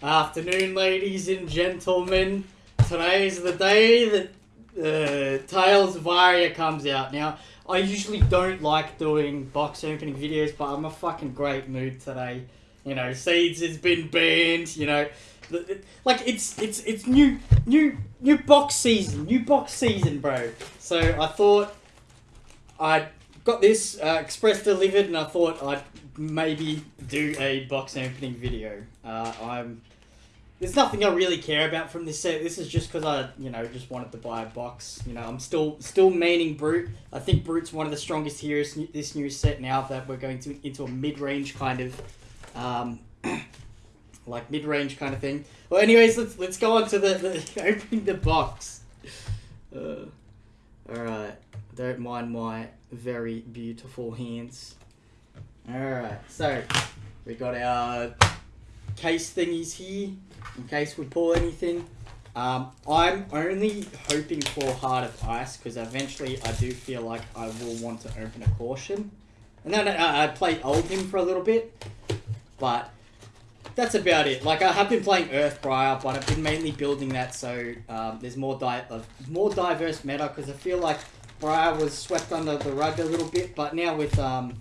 Afternoon, ladies and gentlemen. Today is the day that uh, Tales of Aria comes out. Now, I usually don't like doing box opening videos, but I'm a fucking great mood today. You know, Seeds has been banned. You know, like it's it's it's new new new box season, new box season, bro. So I thought I got this uh, express delivered, and I thought I'd maybe do a box opening video. Uh, I'm there's nothing I really care about from this set. This is just because I, you know, just wanted to buy a box. You know, I'm still still maining Brute. I think Brute's one of the strongest heroes this new set now that we're going to into a mid range kind of, um, like mid range kind of thing. Well, anyways, let's let's go on to the, the opening the box. Uh, all right, don't mind my very beautiful hands. All right, so we got our case thingies here in case we pull anything. Um, I'm only hoping for Heart of Ice because eventually I do feel like I will want to open a caution. And then I, I Oldhim for a little bit, but that's about it. Like I have been playing Earthbriar, but I've been mainly building that so um, there's more di- of more diverse meta because I feel like Briar was swept under the rug a little bit, but now with um,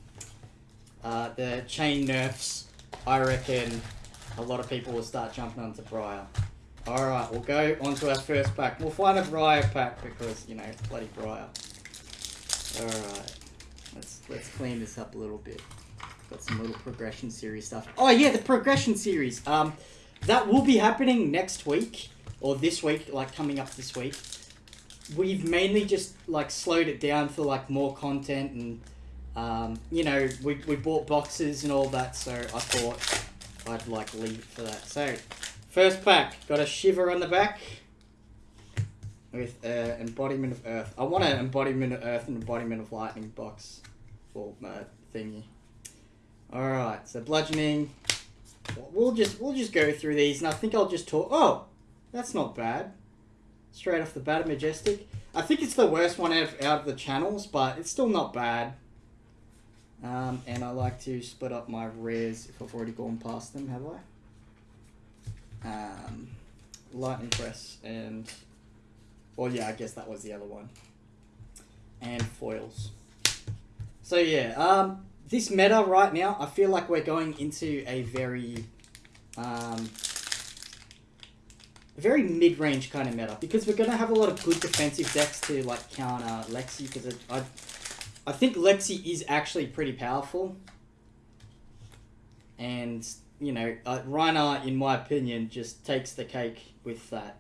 uh, the Chane nerfs, I reckon a lot of people will start jumping onto Briar. Alright, we'll go on to our first pack. We'll find a Briar pack because, you know, bloody Briar. Alright. Let's let's clean this up a little bit. Got some little progression series stuff. Oh yeah, the progression series. Um that will be happening next week. Or this week, like coming up this week. We've mainly just like slowed it down for like more content and um, you know, we, we bought boxes and all that, so I thought I'd like leave for that. So, first pack, got a shiver on the back with uh, embodiment of earth. I want an embodiment of earth and embodiment of lightning box for uh, thingy. All right, so bludgeoning. We'll just we'll just go through these, and I think I'll just talk. Oh, that's not bad. Straight off the bat, majestic. I think it's the worst one out of, out of the channels, but it's still not bad. Um, and I like to split up my rares if I've already gone past them, have I? Um, lightning press and, well, yeah, I guess that was the other one. And foils. So yeah, um, this meta right now, I feel like we're going into a very, um, very mid-range kind of meta because we're gonna have a lot of good defensive decks to like counter Lexi because I. I think Lexi is actually pretty powerful. And, you know, uh, in my opinion, just takes the cake with that.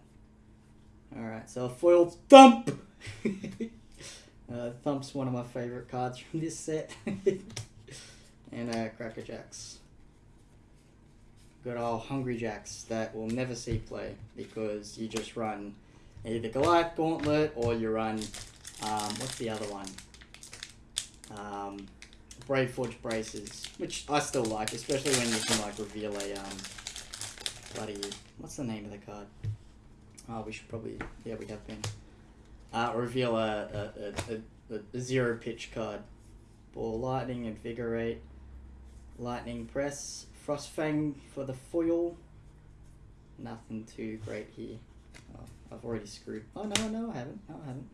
Alright, so a foiled Thump! uh, Thump's one of my favourite cards from this set. and uh, Cracker Jacks. Good old Hungry Jacks that will never see play because you just run either Goliath Gauntlet or you run, um, what's the other one? Um, Braveforge Bracers, which I still like, especially when you can like reveal a um, bloody what's the name of the card? Oh, we should probably yeah we have been uh, reveal a a, a, a, a zero pitch card. Ball lightning, invigorate, lightning press, frostfang for the foil. Nothing too great here. Oh, I've already screwed. Oh no no I haven't. No I haven't.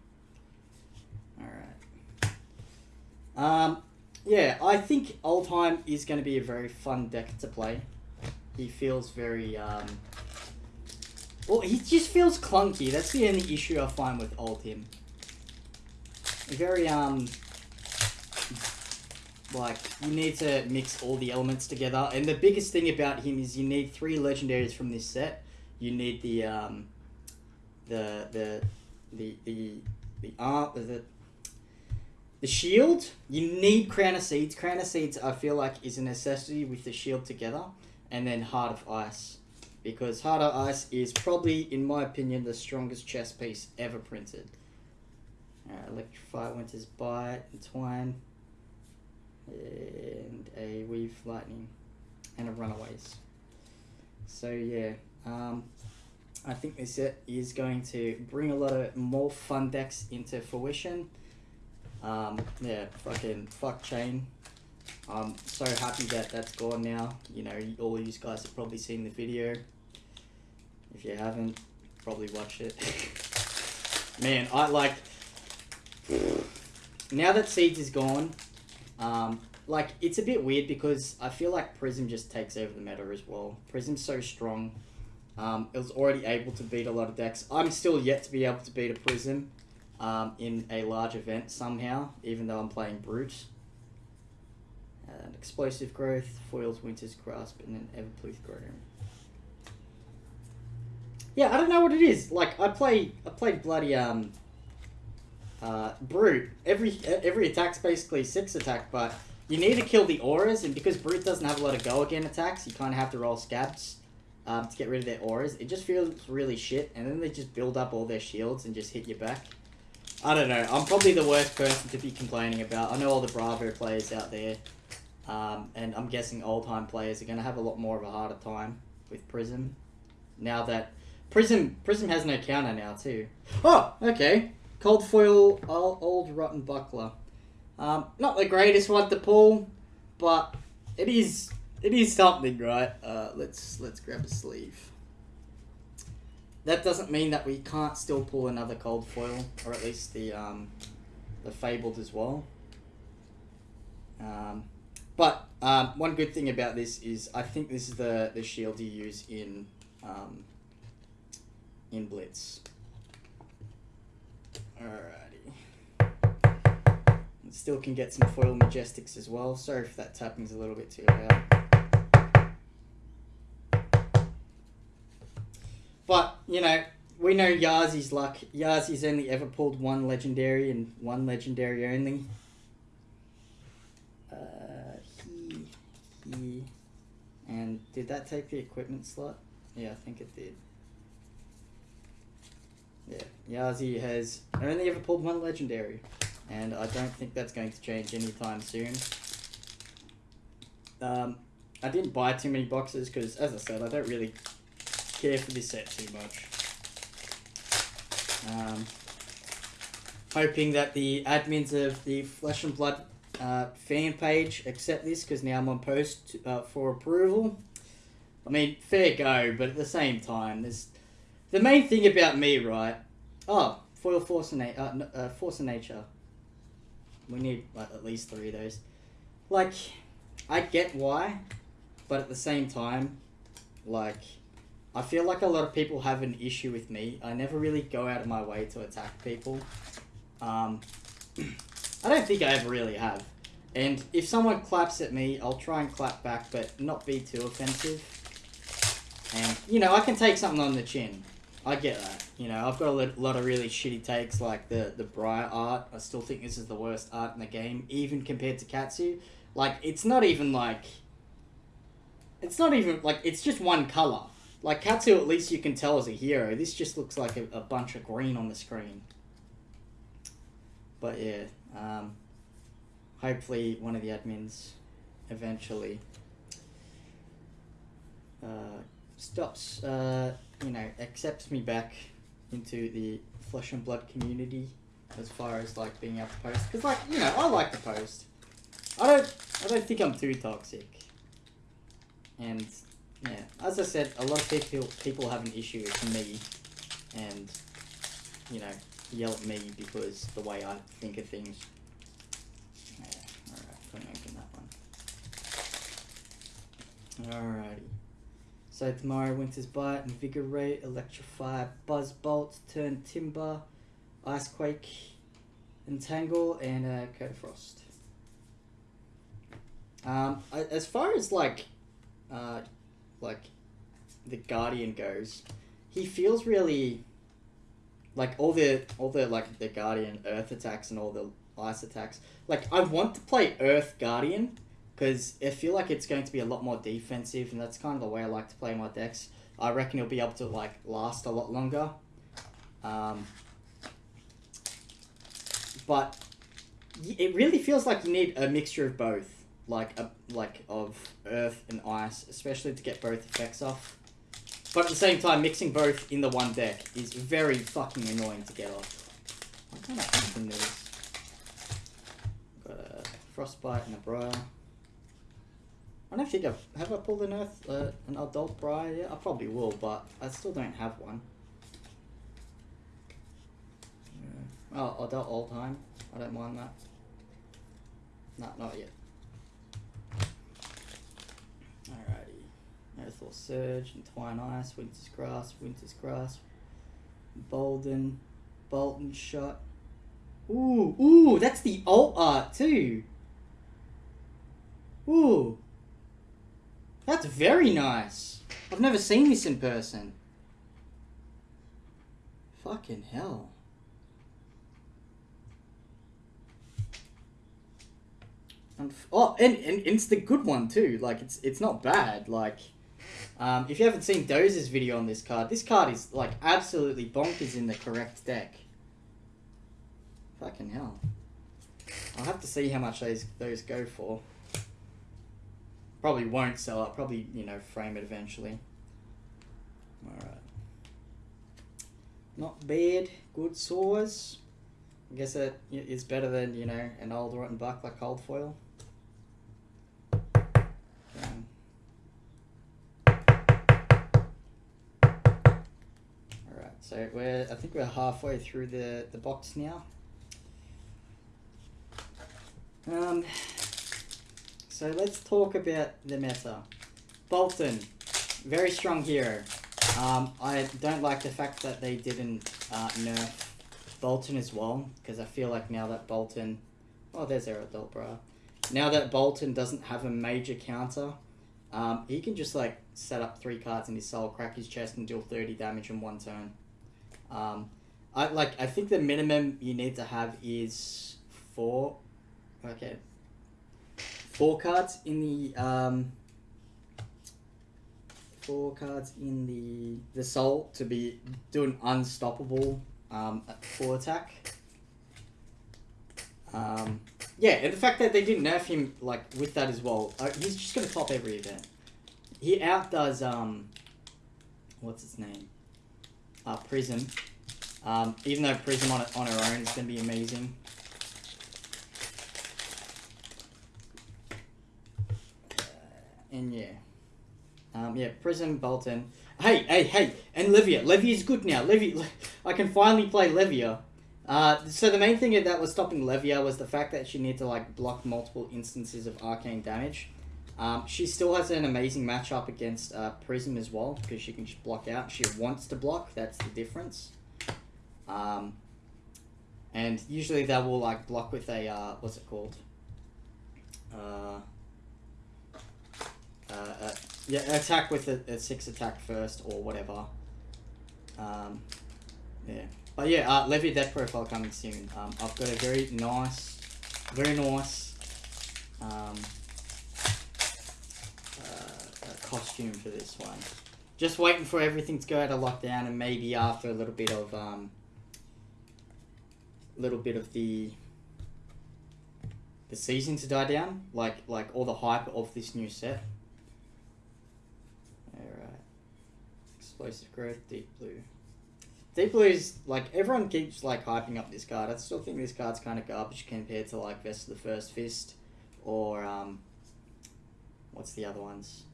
All right. Um, yeah, I think Oldhim is going to be a very fun deck to play. He feels very, um, well, he just feels clunky. That's the only issue I find with Oldhim. Very, um, like, you need to mix all the elements together. And the biggest thing about him is you need three legendaries from this set. You need the, um, the, the, the, the, the, the, the shield, you need Crown of Seeds. Crown of Seeds, I feel like, is a necessity with the shield together. And then Heart of Ice. Because Heart of Ice is probably, in my opinion, the strongest chess piece ever printed. Uh, electrify, Winter's Bite, Entwine, and a Weave Lightning, and a Runaways. So yeah, um, I think this set is going to bring a lot of more fun decks into fruition. Um, yeah, fucking fuck Chane. I'm so happy that that's gone now. You know, all you guys have probably seen the video. If you haven't, probably watch it. Man, I like. Now that Seeds is gone, um, like it's a bit weird because I feel like Prism just takes over the meta as well. Prism's so strong. Um, it was already able to beat a lot of decks. I'm still yet to be able to beat a Prism um, in a large event somehow, even though I'm playing Brute. And explosive growth, foils Winter's Grasp, and then Everpluth Groom. Yeah, I don't know what it is. Like I play, I play bloody um, uh, brute. Every every attack's basically six attack, but you need to kill the auras, and because brute doesn't have a lot of go again attacks, you kind of have to roll scabs um, to get rid of their auras. It just feels really shit, and then they just build up all their shields and just hit you back. I don't know. I'm probably the worst person to be complaining about. I know all the Bravo players out there, um, and I'm guessing Oldhim players are going to have a lot more of a harder time with Prism now that Prism Prism has no counter now too. Oh, okay. Cold foil old, rotten buckler. Um, not the greatest one to pull, but it is it is something, right? Uh, let's let's grab a sleeve. That doesn't mean that we can't still pull another cold foil, or at least the um, the fabled as well. Um, but um, one good thing about this is I think this is the the shield you use in um, in Blitz. Alrighty. Still can get some foil majestics as well. Sorry if that tapping's a little bit too loud. But, you know, we know Yazi's luck. Yazi's only ever pulled one legendary and one legendary only. Uh, he, he, and did that take the equipment slot? Yeah, I think it did. Yeah, Yazi has only ever pulled one legendary, and I don't think that's going to change anytime soon. Um, I didn't buy too many boxes because, as I said, I don't really care for this set too much. Um, hoping that the admins of the Flesh and Blood uh, fan page accept this because now I'm on post uh, for approval. I mean, fair go, but at the same time, there's the main thing about me, right? Oh, foil force and. Uh, uh, force of nature. We need like, at least three of those. Like, I get why, but at the same time, like, I feel like a lot of people have an issue with me. I never really go out of my way to attack people. Um, I don't think I ever really have. And if someone claps at me, I'll try and clap back, but not be too offensive. And, you know, I can take something on the chin. I get that. You know, I've got a lot of really shitty takes, like the, the Briar art. I still think this is the worst art in the game, even compared to Katsu. Like, it's not even like... It's not even, like, it's just one colour. Like, Katsu, at least you can tell is a hero. This just looks like a, a bunch of green on the screen. But, yeah. Um, hopefully, one of the admins eventually uh, stops, uh, you know, accepts me back into the flesh and blood community as far as like being able to post. Because, like, you know, I like to post. I don't, I don't think I'm too toxic. And yeah, as I said, a lot of people people have an issue with me, and you know, yell at me because the way I think of things. Yeah, alright, couldn't open that one. Alrighty. So tomorrow, Winter's Bite, Invigorate, Electrify, Buzz Bolt, Turn Timber, Icequake, Entangle, and uh, Code Frost. Um, as far as like, uh, like, the Guardian goes, he feels really like all the all the like the Guardian Earth attacks and all the ice attacks. Like I want to play Earth Guardian because I feel like it's going to be a lot more defensive, and that's kind of the way I like to play my decks. I reckon it'll be able to like last a lot longer. Um, but it really feels like you need a mixture of both, like a like of earth and ice, especially to get both effects off. But at the same time, mixing both in the one deck is very fucking annoying to get off. Why can't I open this? Got a frostbite and a briar. I don't think I've have I pulled an earth uh, an adult briar yet. I probably will, but I still don't have one. Oh, adult all time. I don't mind that. No, not yet. Earthfall Surge, Twine Ice, Winter's Grasp, Winter's Grasp, Bolden, Bolt'n' Shot. Ooh, ooh, that's the alt art too. Ooh. That's very nice. I've never seen this in person. Fucking hell. And oh, and, and it's the good one too. Like it's it's not bad. Like, um, if you haven't seen Dozer's video on this card, this card is like absolutely bonkers in the correct deck. Fucking hell. I'll have to see how much those those go for. Probably won't sell up. Probably you know frame it eventually. All right. Not bad. Good saws. I guess it is better than you know an old rotten buck like cold foil. So we're I think we're halfway through the the box now. Um, so let's talk about the meta. Boltyn, very strong hero. Um, I don't like the fact that they didn't uh, nerf Boltyn as well, because I feel like now that Boltyn, oh, there's Aerodol, bro. Now that Boltyn doesn't have a major counter, um, he can just like set up three cards in his soul, crack his chest, and deal thirty damage in one turn. Um, I like. I think the minimum you need to have is four. Okay. Four cards in the um. Four cards in the the soul to be doing unstoppable um full attack. Um, yeah, and the fact that they didn't nerf him like with that as well, uh, he's just gonna top every event. He outdoes um, what's his name? Uh, Prism. Um, even though Prism on on her own is gonna be amazing. Uh, and yeah, um, yeah, Prism Boltyn. Hey, hey, hey, and Levia. Levia's good now. Levia, I can finally play Levia. Uh, so the main thing that was stopping Levia was the fact that she needed to like block multiple instances of arcane damage. Um, she still has an amazing matchup against uh, Prism as well because she can just block out. She wants to block. That's the difference. Um, and usually they will like block with a uh, what's it called? Uh, uh, uh, yeah, attack with a, a six attack first or whatever. Um, yeah. But yeah, uh, Levy deck profile coming soon. Um, I've got a very nice, very nice um, costume for this one. Just waiting for everything to go out of lockdown and maybe after a little bit of um, little bit of the the season to die down, like like all the hype of this new set. Alright. Explosive growth, deep blue. Deep Blue is like everyone keeps like hyping up this card. I still think this card's kind of garbage compared to like Vest of the First Fist or um, what's the other ones?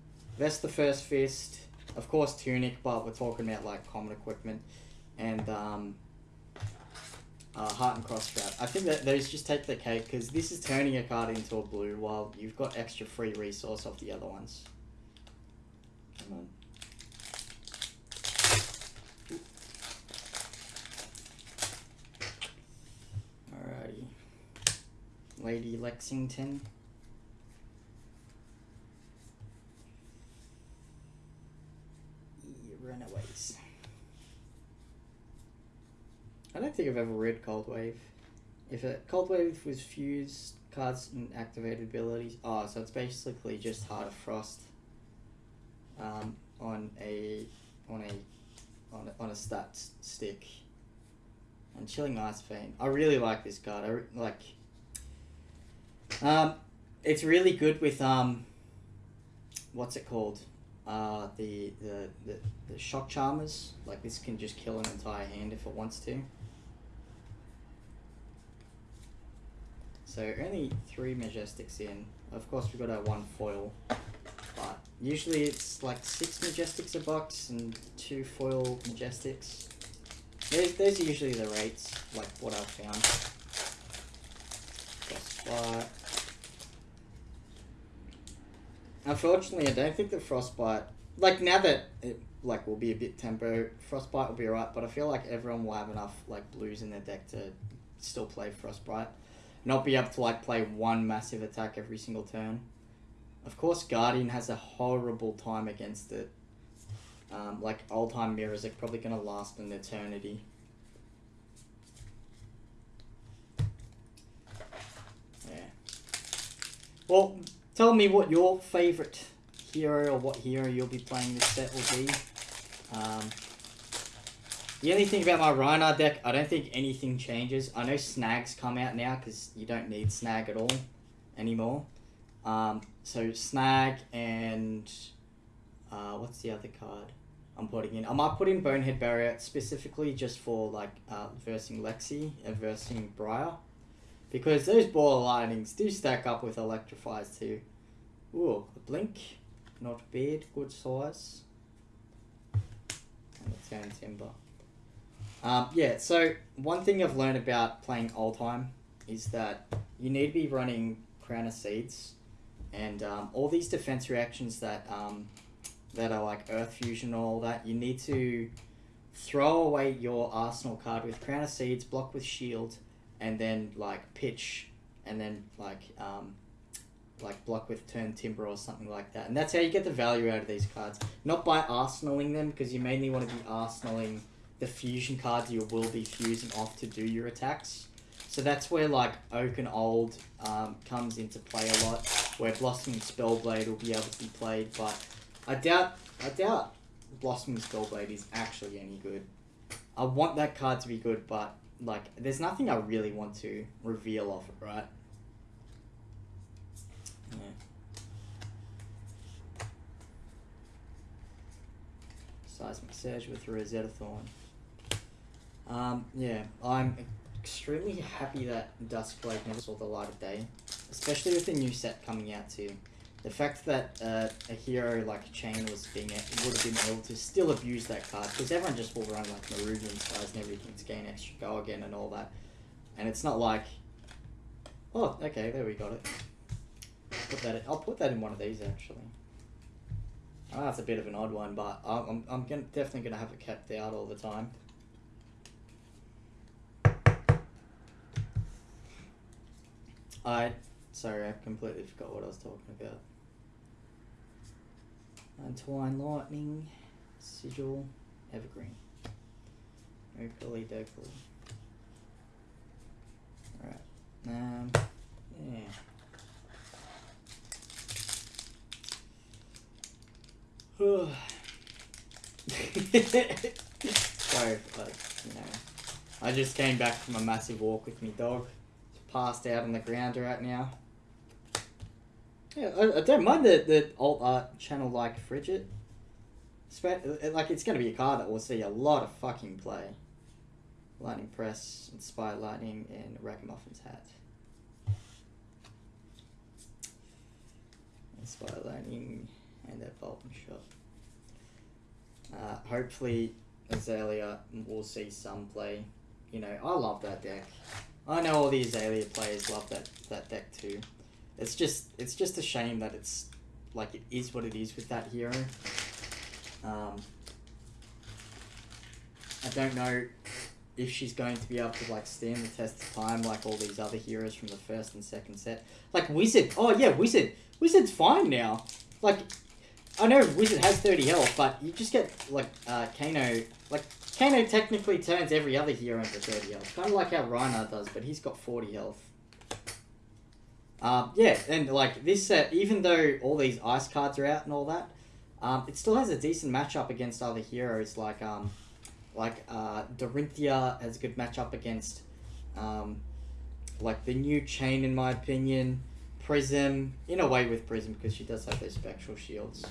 Of the First Fist, of course Tunic, but we're talking about like common equipment and um, uh, Heartened Cross Strap. I think that those just take the cake because this is turning a card into a blue while you've got extra free resource off the other ones. Come on. Lady Lexington. Yeah, Runaways. I don't think I've ever read Cold Wave. If a Cold Wave was fused cards and activated abilities, oh, so it's basically just Heart of Frost um, on a on a on a, on a stat stick. And Chilling Ice Fiend. I really like this card. I re- like. Um, it's really good with um. What's it called? Uh, the, the the the shock charmers. Like this can just kill an entire hand if it wants to. So only three majestics in. Of course, we've got our one foil, but usually it's like six majestics a box and two foil majestics. Those, those are usually the rates, like what I've found. Frostbite. Unfortunately, I don't think the frostbite. Like now that it like will be a bit tempo, frostbite will be alright. But I feel like everyone will have enough like blues in their deck to still play frostbite, not be able to like play one massive attack every single turn. Of course, Guardian has a horrible time against it. Um, like Oldhim mirrors are probably gonna last an eternity. Yeah. Well, tell me what your favorite hero or what hero you'll be playing this set will be. Um, the only thing about my Rhinar deck, I don't think anything changes. I know Snags come out now because you don't need Snag at all anymore. Um, so Snag and uh, what's the other card I'm putting in? I might put in Bonehead Barrier specifically just for like uh, versing Lexi and versing Briar. Because those ball lightnings do stack up with electrifies too. Ooh, a blink. Not bad, good size. And a turn timber. Um, yeah, so one thing I've learned about playing Oldhim is that you need to be running Crown of Seeds and um, all these defense reactions that um, that are like Earth Fusion and all that, you need to throw away your arsenal card with Crown of Seeds, block with Shield, and then like pitch, and then like um, like block with turn timber or something like that. And that's how you get the value out of these cards. Not by arsenaling them, because you mainly want to be arsenaling the fusion cards you will be fusing off to do your attacks. So that's where like Oaken Old um, comes into play a lot, where Blossoming Spellblade will be able to be played, but I doubt I doubt Blossoming Spellblade is actually any good. I want that card to be good, but like there's nothing I really want to reveal off it, right? Yeah. Seismic Surge with Rosetta Thorn. Um, yeah, I'm extremely happy that Duskblade never saw the light of day, especially with the new set coming out too. The fact that uh, a hero like Chane was being would have been able to still abuse that card because everyone just will run like Maruvian styles and everything to gain extra go again and all that, and it's not like, oh okay there we got it. Put that. In, I'll put that in one of these actually. That's a bit of an odd one, but I'm I'm, I'm gonna, definitely gonna have it kept out all the time. I sorry, I completely forgot what I was talking about. Untwine Lightning, Sigil, Evergreen. Oakley Dokley. Alright. Um yeah. Sorry, but you know, I just came back from a massive walk with my dog passed out on the ground right now. Yeah, I, I don't mind the, the alt art channel like Frigid. Like, it's going to be a card that will see a lot of fucking play. Lightning Press, Inspire Lightning, and Ragamuffin's Hat. Inspire Lightning, and that Bolt'n' Shot. Uh, hopefully, Azalea will see some play. You know, I love that deck. I know all the Azalea players love that, that deck too. It's just it's just a shame that it's like it is what it is with that hero. Um, I don't know if she's going to be able to like stand the test of time like all these other heroes from the first and second set. Like Wizard, oh yeah, Wizard. Wizard's fine now. Like I know Wizard has thirty health, but you just get like uh, Kano. Like Kano technically turns every other hero into thirty health, kind of like how Rhinar does, but he's got forty health. Um, yeah, and like this set, even though all these ice cards are out and all that, um, it still has a decent matchup against other heroes like um, like uh, Dorinthia has a good matchup against um, like the new Chane in my opinion. Prism in a way with Prism because she does have those spectral shields.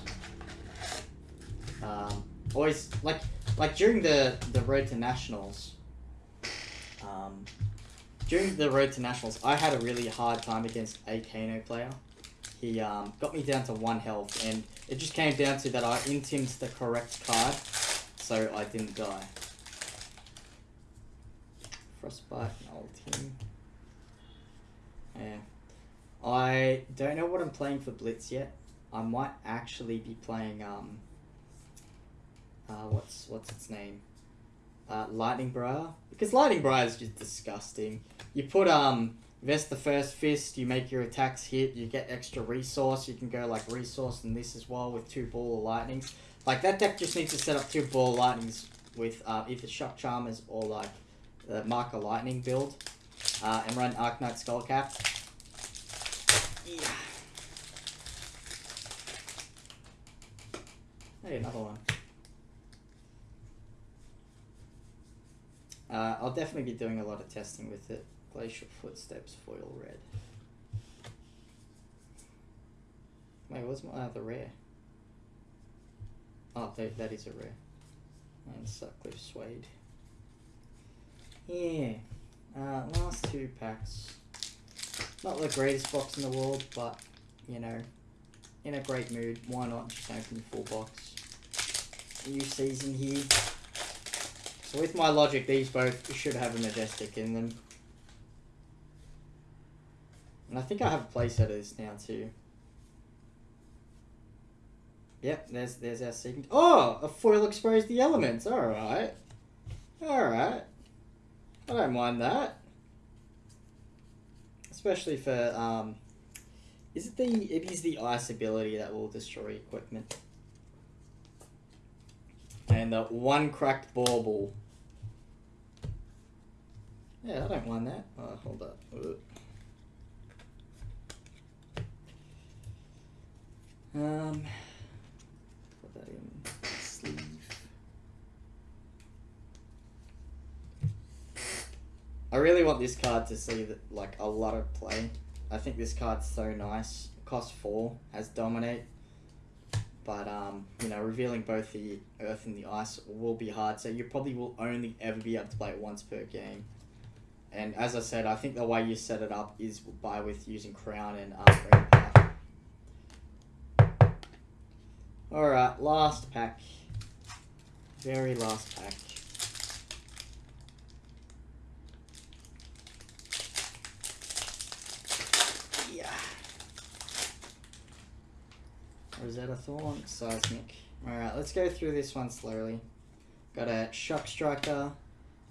Um, always like like during the the road to nationals. Um, during the road to nationals, I had a really hard time against a Kano player. He um, got me down to one health, and it just came down to that I intimed the correct card, so I didn't die. Frostbite, old team. Yeah. I don't know what I'm playing for Blitz yet. I might actually be playing um. Uh, what's what's its name? Uh, Lightning Briar because Lightning Briar is just disgusting. You put um vest the first fist, you make your attacks hit, you get extra resource. You can go like resource and this as well with two ball of lightnings. Like that deck just needs to set up two ball lightnings with uh, either shock charmers or like the marker lightning build, uh, and run Arcanite Skullcap. Yeah. Hey, another one. Uh, I'll definitely be doing a lot of testing with it. Glacial Footsteps foil red. Wait, what's my other rare? Oh, that, that is a rare. And Sutcliffe Suede. Yeah. Uh, last two packs. Not the greatest box in the world, but, you know, in a great mood. Why not just open the full box? New season here. So with my logic, these both should have a Majestic in them. And I think I have playsetters now too. Yep, there's there's our second. Oh, a foil expose the elements. All right, all right. I don't mind that. Especially for um, is it the it is the ice ability that will destroy equipment. And the one cracked bauble. Yeah, I don't mind that. Oh, hold up. Um, put that in sleeve. I really want this card to see that like a lot of play. I think this card's so nice. Cost four, has dominate, but um, you know, revealing both the earth and the ice will be hard. So you probably will only ever be able to play it once per game. And as I said, I think the way you set it up is by with using crown and um. Alright, last pack. Very last pack. Yeah. Rosetta Thorn, Seismic. Alright, let's go through this one slowly. Got a Shock Striker,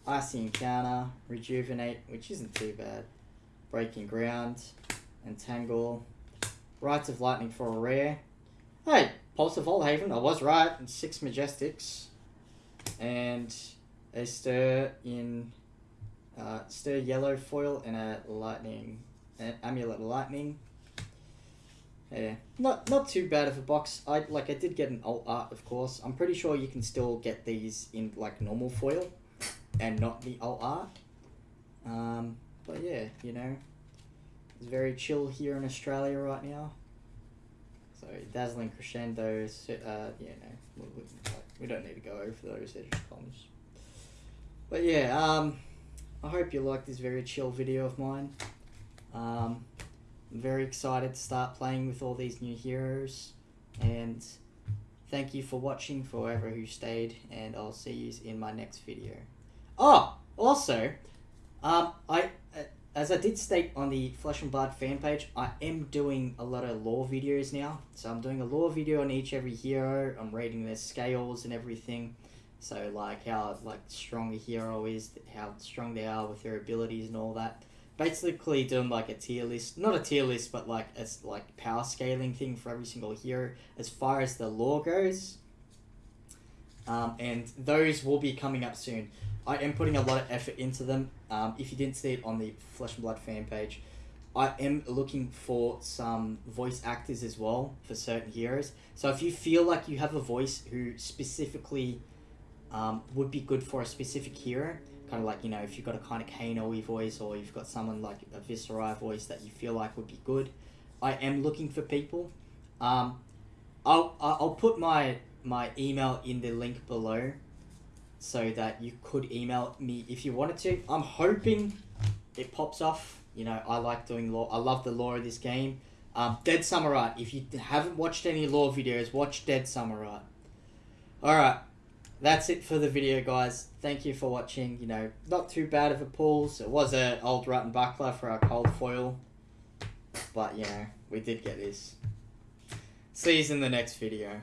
Icy Encounter, Rejuvenate, which isn't too bad. Breaking Ground, Entangle, Rites of Lightning for a rare. Hey, Pulse of Haven, I was right. Six Majestics. And a Stir in uh, Stir Yellow Foil and a Lightning, an Amulet Lightning. Yeah, not not too bad of a box. I like I did get an alt art, of course. I'm pretty sure you can still get these in like normal foil, and not the alt art. Um, but yeah, you know, it's very chill here in Australia right now. So dazzling crescendos. Uh, yeah, no, we, we, don't need to go over those. They're. But yeah, um, I hope you like this very chill video of mine. Um, I'm very excited to start playing with all these new heroes, and thank you for watching for forever who stayed, and I'll see you in my next video. Oh, also, um, I uh, as I did state on the Flesh and Blood fan page, I am doing a lot of lore videos now. So I'm doing a lore video on each every hero. I'm rating their scales and everything. So like how like strong a hero is, how strong they are with their abilities and all that. Basically doing like a tier list, not a tier list, but like as like power scaling thing for every single hero as far as the lore goes. Um, and those will be coming up soon. I am putting a lot of effort into them. Um, if you didn't see it on the Flesh and Blood fan page, I am looking for some voice actors as well for certain heroes. So if you feel like you have a voice who specifically um, would be good for a specific hero. Kind of like you know if you've got a kind of Kano voice or you've got someone like a Viserai voice that you feel like would be good. I am looking for people. Um, I'll I'll put my my email in the link below, so that you could email me if you wanted to. I'm hoping it pops off. You know I like doing law. I love the lore of this game. Um, Dead Samurai. If you haven't watched any lore videos, watch Dead Samurai. Alright, that's it for the video, guys. Thank you for watching. You know, not too bad of a pulls. It was an old rotten buckler for our cold foil. But, you know, we did get this. See you in the next video.